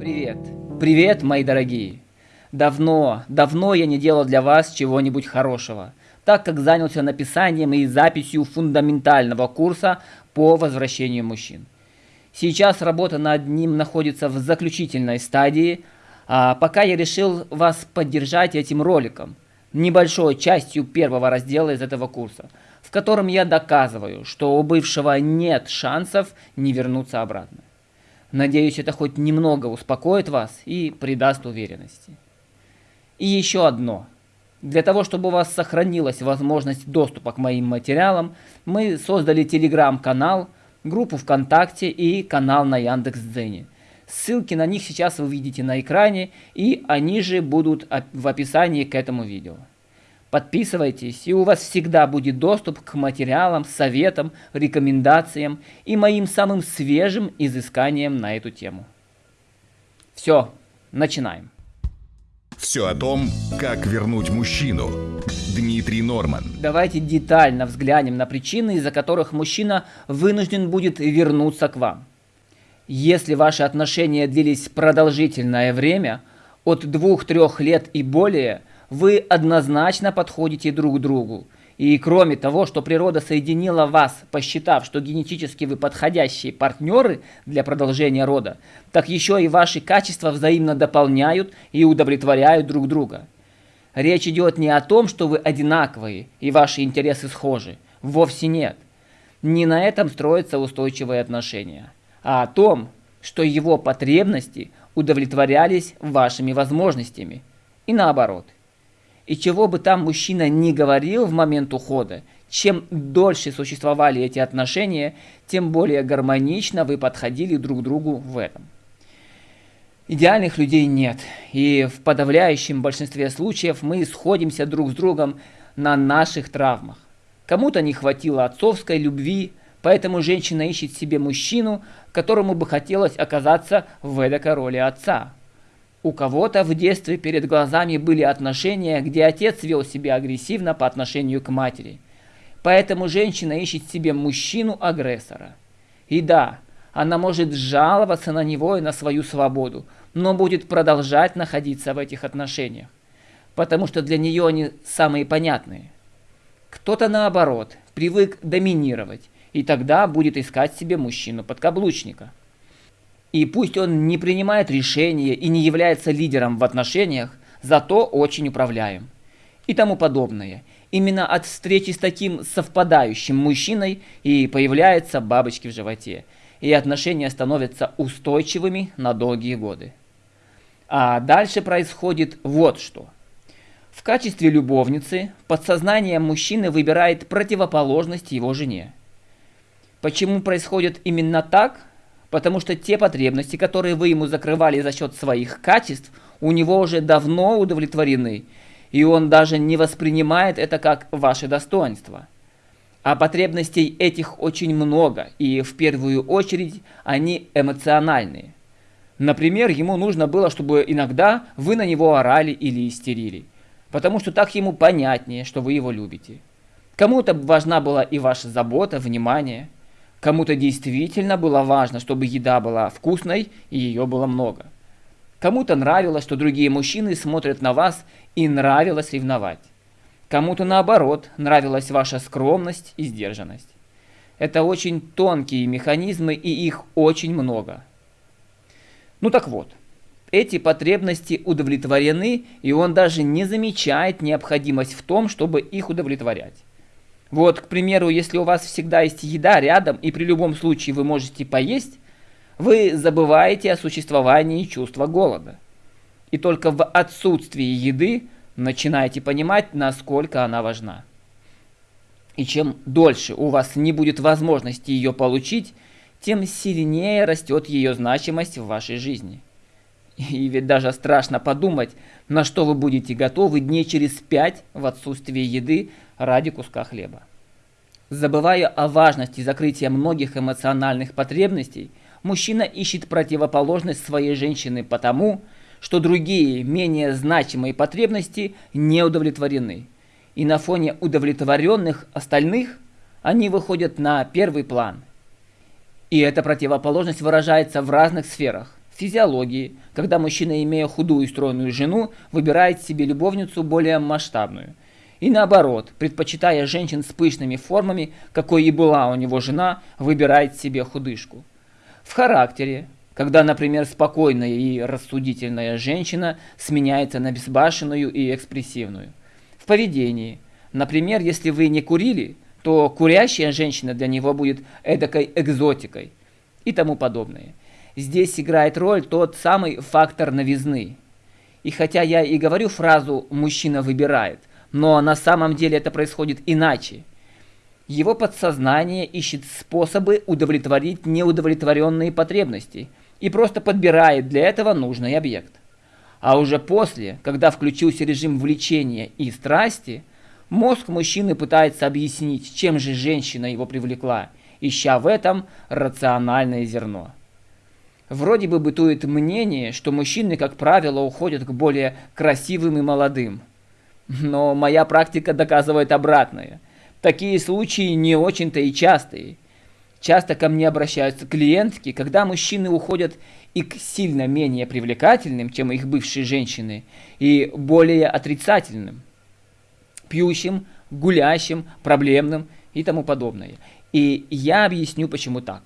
Привет. Привет, мои дорогие. Давно, давно я не делал для вас чего-нибудь хорошего, так как занялся написанием и записью фундаментального курса по возвращению мужчин. Сейчас работа над ним находится в заключительной стадии, а пока я решил вас поддержать этим роликом, небольшой частью первого раздела из этого курса, в котором я доказываю, что у бывшего нет шансов не вернуться обратно. Надеюсь, это хоть немного успокоит вас и придаст уверенности. И еще одно. Для того, чтобы у вас сохранилась возможность доступа к моим материалам, мы создали телеграм-канал, группу ВКонтакте и канал на Яндекс.Дзене. Ссылки на них сейчас вы видите на экране, и они же будут в описании к этому видео. Подписывайтесь, и у вас всегда будет доступ к материалам, советам, рекомендациям и моим самым свежим изысканиям на эту тему. Все, начинаем. Все о том, как вернуть мужчину. Дмитрий Норман. Давайте детально взглянем на причины, из-за которых мужчина вынужден будет вернуться к вам. Если ваши отношения длились продолжительное время, от двух-трех лет и более – вы однозначно подходите друг другу. И кроме того, что природа соединила вас, посчитав, что генетически вы подходящие партнеры для продолжения рода, так еще и ваши качества взаимно дополняют и удовлетворяют друг друга. Речь идет не о том, что вы одинаковые и ваши интересы схожи. Вовсе нет. Не на этом строятся устойчивые отношения, а о том, что его потребности удовлетворялись вашими возможностями. И наоборот – и чего бы там мужчина ни говорил в момент ухода, чем дольше существовали эти отношения, тем более гармонично вы подходили друг другу в этом. Идеальных людей нет, и в подавляющем большинстве случаев мы сходимся друг с другом на наших травмах. Кому-то не хватило отцовской любви, поэтому женщина ищет себе мужчину, которому бы хотелось оказаться в эдакой роли отца. У кого-то в детстве перед глазами были отношения, где отец вел себя агрессивно по отношению к матери. Поэтому женщина ищет себе мужчину-агрессора. И да, она может жаловаться на него и на свою свободу, но будет продолжать находиться в этих отношениях, потому что для нее они самые понятные. Кто-то наоборот, привык доминировать, и тогда будет искать себе мужчину-подкаблучника – и пусть он не принимает решения и не является лидером в отношениях, зато очень управляем. И тому подобное. Именно от встречи с таким совпадающим мужчиной и появляются бабочки в животе. И отношения становятся устойчивыми на долгие годы. А дальше происходит вот что. В качестве любовницы подсознание мужчины выбирает противоположность его жене. Почему происходит именно так, Потому что те потребности, которые вы ему закрывали за счет своих качеств, у него уже давно удовлетворены, и он даже не воспринимает это как ваше достоинство. А потребностей этих очень много, и в первую очередь они эмоциональные. Например, ему нужно было, чтобы иногда вы на него орали или истерили, потому что так ему понятнее, что вы его любите. Кому-то важна была и ваша забота, внимание – Кому-то действительно было важно, чтобы еда была вкусной и ее было много. Кому-то нравилось, что другие мужчины смотрят на вас и нравилось ревновать. Кому-то наоборот, нравилась ваша скромность и сдержанность. Это очень тонкие механизмы и их очень много. Ну так вот, эти потребности удовлетворены, и он даже не замечает необходимость в том, чтобы их удовлетворять. Вот, к примеру, если у вас всегда есть еда рядом, и при любом случае вы можете поесть, вы забываете о существовании чувства голода. И только в отсутствии еды начинаете понимать, насколько она важна. И чем дольше у вас не будет возможности ее получить, тем сильнее растет ее значимость в вашей жизни. И ведь даже страшно подумать, на что вы будете готовы дней через пять в отсутствии еды ради куска хлеба. Забывая о важности закрытия многих эмоциональных потребностей, мужчина ищет противоположность своей женщины потому, что другие, менее значимые потребности не удовлетворены. И на фоне удовлетворенных остальных они выходят на первый план. И эта противоположность выражается в разных сферах – физиологии, когда мужчина, имея худую и стройную жену, выбирает себе любовницу более масштабную. И наоборот, предпочитая женщин с пышными формами, какой и была у него жена, выбирает себе худышку. В характере, когда, например, спокойная и рассудительная женщина сменяется на безбашенную и экспрессивную. В поведении, например, если вы не курили, то курящая женщина для него будет эдакой экзотикой и тому подобное. Здесь играет роль тот самый фактор новизны. И хотя я и говорю фразу «мужчина выбирает», но на самом деле это происходит иначе. Его подсознание ищет способы удовлетворить неудовлетворенные потребности и просто подбирает для этого нужный объект. А уже после, когда включился режим влечения и страсти, мозг мужчины пытается объяснить, чем же женщина его привлекла, ища в этом рациональное зерно. Вроде бы бытует мнение, что мужчины, как правило, уходят к более красивым и молодым. Но моя практика доказывает обратное. Такие случаи не очень-то и частые. Часто ко мне обращаются клиентки, когда мужчины уходят и к сильно менее привлекательным, чем их бывшие женщины, и более отрицательным, пьющим, гулящим, проблемным и тому подобное. И я объясню, почему так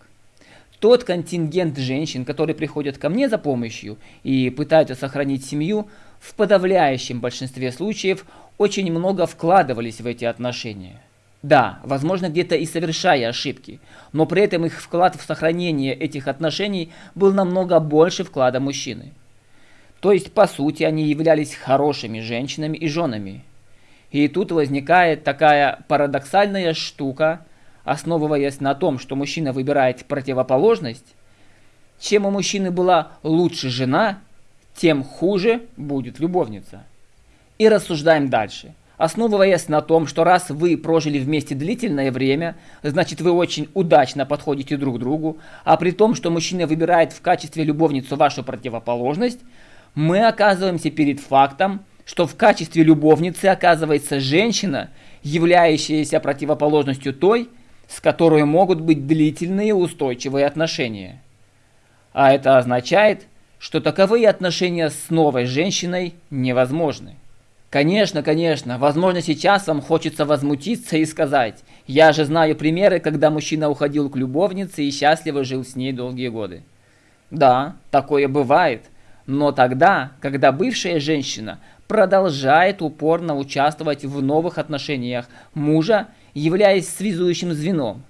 тот контингент женщин, которые приходят ко мне за помощью и пытаются сохранить семью, в подавляющем большинстве случаев очень много вкладывались в эти отношения. Да, возможно, где-то и совершая ошибки, но при этом их вклад в сохранение этих отношений был намного больше вклада мужчины. То есть, по сути, они являлись хорошими женщинами и женами. И тут возникает такая парадоксальная штука – основываясь на том, что мужчина выбирает противоположность, чем у мужчины была лучше жена, тем хуже будет любовница. И рассуждаем дальше. Основываясь на том, что раз вы прожили вместе длительное время, значит вы очень удачно подходите друг другу, а при том, что мужчина выбирает в качестве любовницу вашу противоположность, мы оказываемся перед фактом, что в качестве любовницы оказывается женщина, являющаяся противоположностью той, с которой могут быть длительные устойчивые отношения. А это означает, что таковые отношения с новой женщиной невозможны. Конечно, конечно, возможно сейчас вам хочется возмутиться и сказать, я же знаю примеры, когда мужчина уходил к любовнице и счастливо жил с ней долгие годы. Да, такое бывает, но тогда, когда бывшая женщина продолжает упорно участвовать в новых отношениях мужа являясь связующим звеном.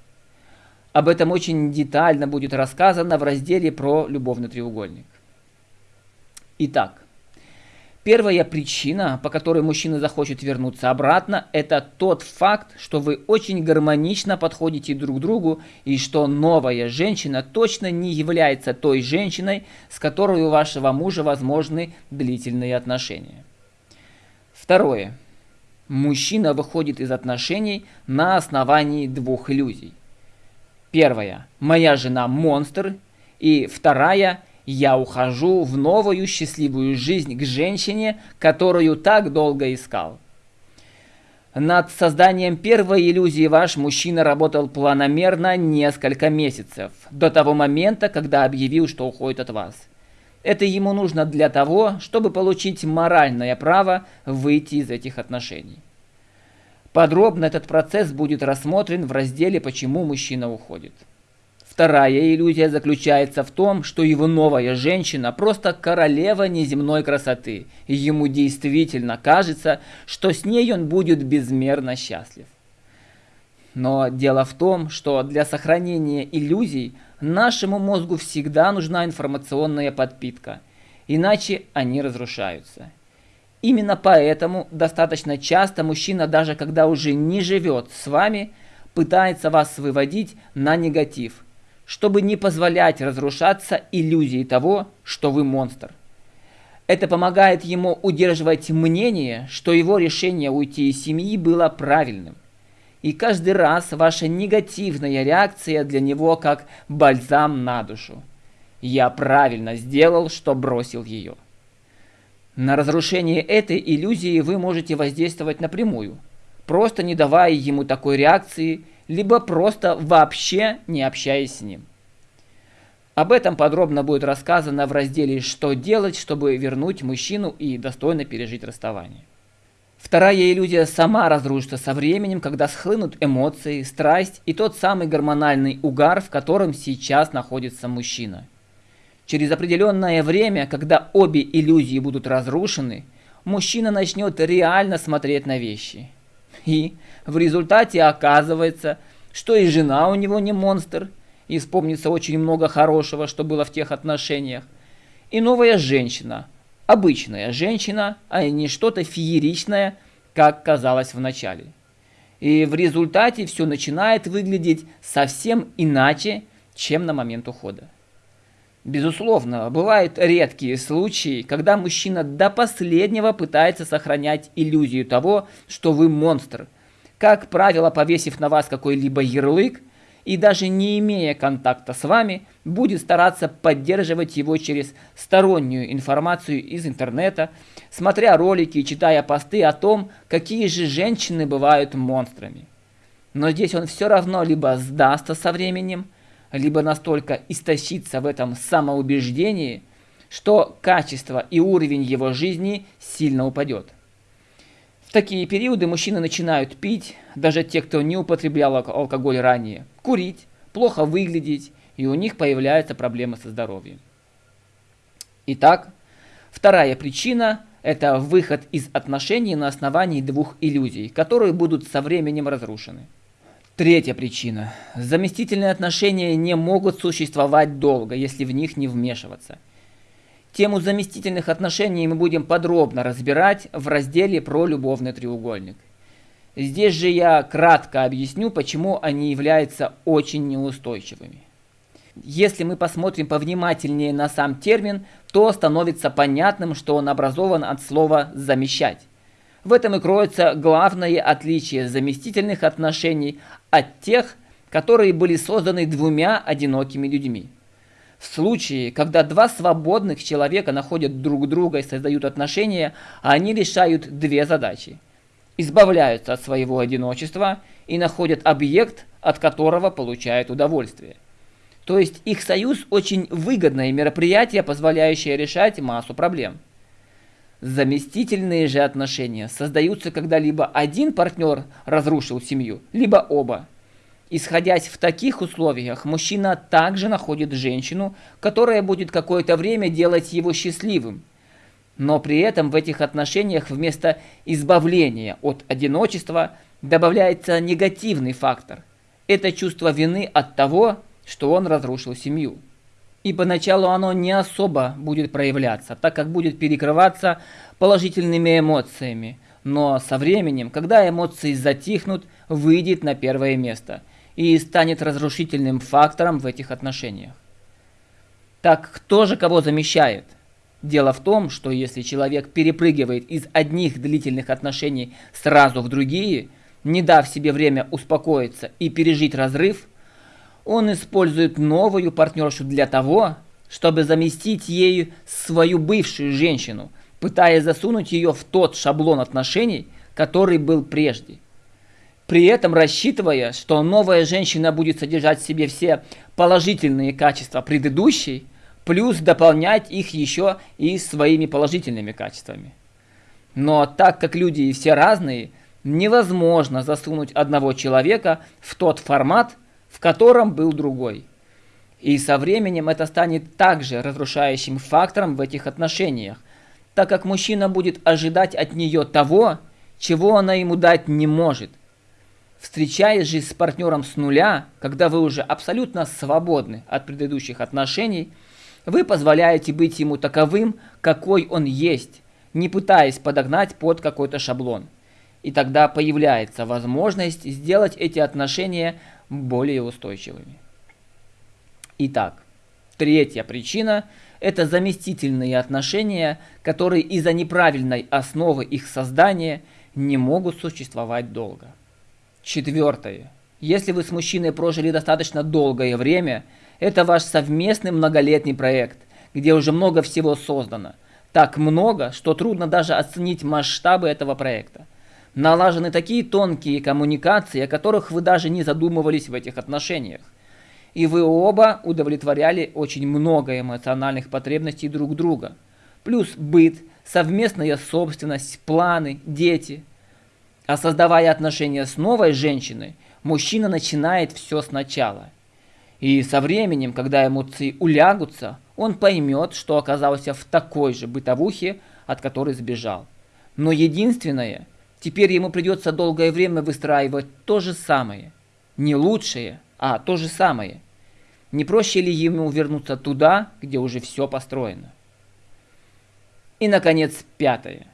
Об этом очень детально будет рассказано в разделе про любовный треугольник. Итак, первая причина, по которой мужчина захочет вернуться обратно, это тот факт, что вы очень гармонично подходите друг к другу и что новая женщина точно не является той женщиной, с которой у вашего мужа возможны длительные отношения. Второе. Мужчина выходит из отношений на основании двух иллюзий. Первая. Моя жена монстр. И вторая. Я ухожу в новую счастливую жизнь к женщине, которую так долго искал. Над созданием первой иллюзии ваш мужчина работал планомерно несколько месяцев, до того момента, когда объявил, что уходит от вас. Это ему нужно для того, чтобы получить моральное право выйти из этих отношений. Подробно этот процесс будет рассмотрен в разделе «Почему мужчина уходит». Вторая иллюзия заключается в том, что его новая женщина просто королева неземной красоты, и ему действительно кажется, что с ней он будет безмерно счастлив. Но дело в том, что для сохранения иллюзий Нашему мозгу всегда нужна информационная подпитка, иначе они разрушаются. Именно поэтому достаточно часто мужчина, даже когда уже не живет с вами, пытается вас выводить на негатив, чтобы не позволять разрушаться иллюзии того, что вы монстр. Это помогает ему удерживать мнение, что его решение уйти из семьи было правильным. И каждый раз ваша негативная реакция для него как бальзам на душу. Я правильно сделал, что бросил ее. На разрушение этой иллюзии вы можете воздействовать напрямую, просто не давая ему такой реакции, либо просто вообще не общаясь с ним. Об этом подробно будет рассказано в разделе «Что делать, чтобы вернуть мужчину и достойно пережить расставание». Вторая иллюзия сама разрушится со временем, когда схлынут эмоции, страсть и тот самый гормональный угар, в котором сейчас находится мужчина. Через определенное время, когда обе иллюзии будут разрушены, мужчина начнет реально смотреть на вещи. И в результате оказывается, что и жена у него не монстр, и вспомнится очень много хорошего, что было в тех отношениях, и новая женщина, обычная женщина, а не что-то фееричное, как казалось в начале. И в результате все начинает выглядеть совсем иначе, чем на момент ухода. Безусловно, бывают редкие случаи, когда мужчина до последнего пытается сохранять иллюзию того, что вы монстр. Как правило, повесив на вас какой-либо ярлык – и даже не имея контакта с вами, будет стараться поддерживать его через стороннюю информацию из интернета, смотря ролики и читая посты о том, какие же женщины бывают монстрами. Но здесь он все равно либо сдастся со временем, либо настолько истощится в этом самоубеждении, что качество и уровень его жизни сильно упадет такие периоды мужчины начинают пить, даже те, кто не употреблял алкоголь ранее, курить, плохо выглядеть, и у них появляются проблемы со здоровьем. Итак, вторая причина – это выход из отношений на основании двух иллюзий, которые будут со временем разрушены. Третья причина. Заместительные отношения не могут существовать долго, если в них не вмешиваться – Тему заместительных отношений мы будем подробно разбирать в разделе про любовный треугольник. Здесь же я кратко объясню, почему они являются очень неустойчивыми. Если мы посмотрим повнимательнее на сам термин, то становится понятным, что он образован от слова «замещать». В этом и кроется главное отличие заместительных отношений от тех, которые были созданы двумя одинокими людьми. В случае, когда два свободных человека находят друг друга и создают отношения, они решают две задачи. Избавляются от своего одиночества и находят объект, от которого получают удовольствие. То есть их союз очень выгодное мероприятие, позволяющее решать массу проблем. Заместительные же отношения создаются, когда либо один партнер разрушил семью, либо оба. Исходясь в таких условиях, мужчина также находит женщину, которая будет какое-то время делать его счастливым. Но при этом в этих отношениях вместо избавления от одиночества добавляется негативный фактор. Это чувство вины от того, что он разрушил семью. И поначалу оно не особо будет проявляться, так как будет перекрываться положительными эмоциями. Но со временем, когда эмоции затихнут, выйдет на первое место – и станет разрушительным фактором в этих отношениях. Так кто же кого замещает? Дело в том, что если человек перепрыгивает из одних длительных отношений сразу в другие, не дав себе время успокоиться и пережить разрыв, он использует новую партнершу для того, чтобы заместить ею свою бывшую женщину, пытаясь засунуть ее в тот шаблон отношений, который был прежде при этом рассчитывая, что новая женщина будет содержать в себе все положительные качества предыдущей, плюс дополнять их еще и своими положительными качествами. Но так как люди все разные, невозможно засунуть одного человека в тот формат, в котором был другой. И со временем это станет также разрушающим фактором в этих отношениях, так как мужчина будет ожидать от нее того, чего она ему дать не может – Встречаясь же с партнером с нуля, когда вы уже абсолютно свободны от предыдущих отношений, вы позволяете быть ему таковым, какой он есть, не пытаясь подогнать под какой-то шаблон. И тогда появляется возможность сделать эти отношения более устойчивыми. Итак, третья причина – это заместительные отношения, которые из-за неправильной основы их создания не могут существовать долго. Четвертое. Если вы с мужчиной прожили достаточно долгое время, это ваш совместный многолетний проект, где уже много всего создано. Так много, что трудно даже оценить масштабы этого проекта. Налажены такие тонкие коммуникации, о которых вы даже не задумывались в этих отношениях. и вы оба удовлетворяли очень много эмоциональных потребностей друг друга. Плюс быт, совместная собственность, планы, дети. А создавая отношения с новой женщиной, мужчина начинает все сначала. И со временем, когда эмоции улягутся, он поймет, что оказался в такой же бытовухе, от которой сбежал. Но единственное, теперь ему придется долгое время выстраивать то же самое. Не лучшее, а то же самое. Не проще ли ему вернуться туда, где уже все построено? И, наконец, пятое.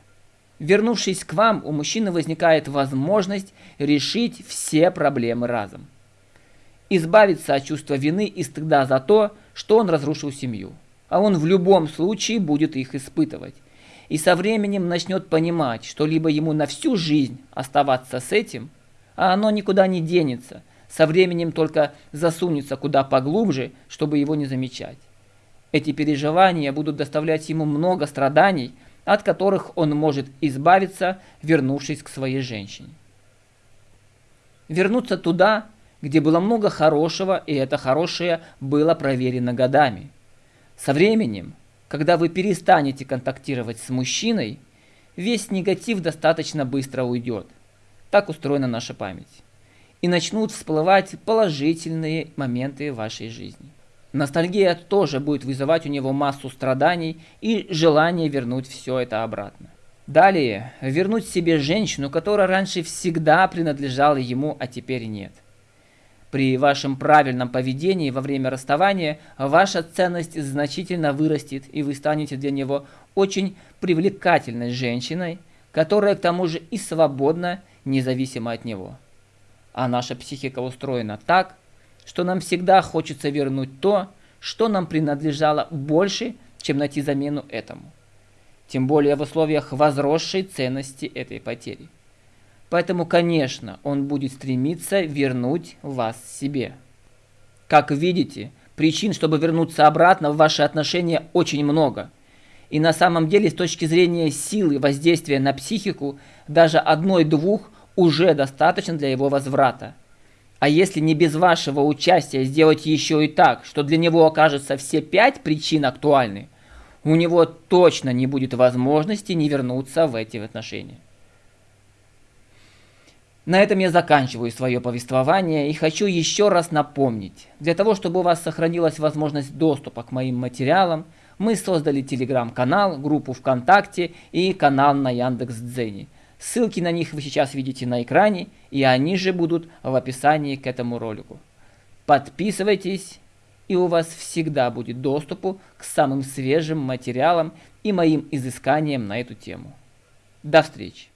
Вернувшись к вам, у мужчины возникает возможность решить все проблемы разом. Избавиться от чувства вины и стыда за то, что он разрушил семью. А он в любом случае будет их испытывать. И со временем начнет понимать, что либо ему на всю жизнь оставаться с этим, а оно никуда не денется, со временем только засунется куда поглубже, чтобы его не замечать. Эти переживания будут доставлять ему много страданий, от которых он может избавиться, вернувшись к своей женщине. Вернуться туда, где было много хорошего, и это хорошее было проверено годами. Со временем, когда вы перестанете контактировать с мужчиной, весь негатив достаточно быстро уйдет. Так устроена наша память. И начнут всплывать положительные моменты вашей жизни. Ностальгия тоже будет вызывать у него массу страданий и желание вернуть все это обратно. Далее, вернуть себе женщину, которая раньше всегда принадлежала ему, а теперь нет. При вашем правильном поведении во время расставания ваша ценность значительно вырастет, и вы станете для него очень привлекательной женщиной, которая к тому же и свободна, независимо от него. А наша психика устроена так, что нам всегда хочется вернуть то, что нам принадлежало больше, чем найти замену этому. Тем более в условиях возросшей ценности этой потери. Поэтому, конечно, он будет стремиться вернуть вас себе. Как видите, причин, чтобы вернуться обратно в ваши отношения очень много. И на самом деле, с точки зрения силы воздействия на психику, даже одной-двух уже достаточно для его возврата. А если не без вашего участия сделать еще и так, что для него окажется все пять причин актуальны, у него точно не будет возможности не вернуться в эти отношения. На этом я заканчиваю свое повествование и хочу еще раз напомнить, для того, чтобы у вас сохранилась возможность доступа к моим материалам, мы создали телеграм-канал, группу ВКонтакте и канал на Яндекс.Дзене – Ссылки на них вы сейчас видите на экране, и они же будут в описании к этому ролику. Подписывайтесь, и у вас всегда будет доступ к самым свежим материалам и моим изысканиям на эту тему. До встречи!